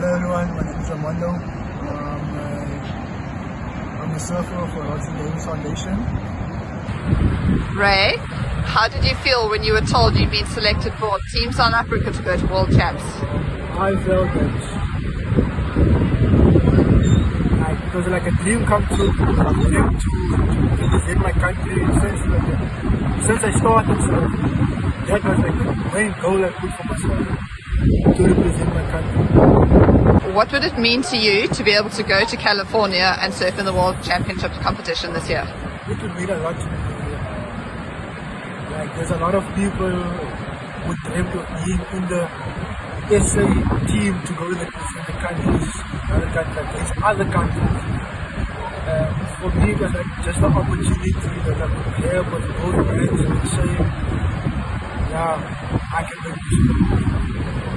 Hello everyone, my name is Armando. Um, uh, I'm a surfer for Rodson Davis Foundation. Ray, how did you feel when you were told you'd been selected for Team South Africa to go to World Champs? I felt that like, it was like a dream come true for them to, to represent my country since, like, since I started. So that was like the main goal I put for myself to represent my country. What would it mean to you to be able to go to California and surf in the World Championships competition this year? It would mean a lot to me. Like there's a lot of people who dream of being in the SA team to go to the, the countries, other countries, other countries. For me, it was like just an opportunity that I could have with both hands and say, yeah, I can do this.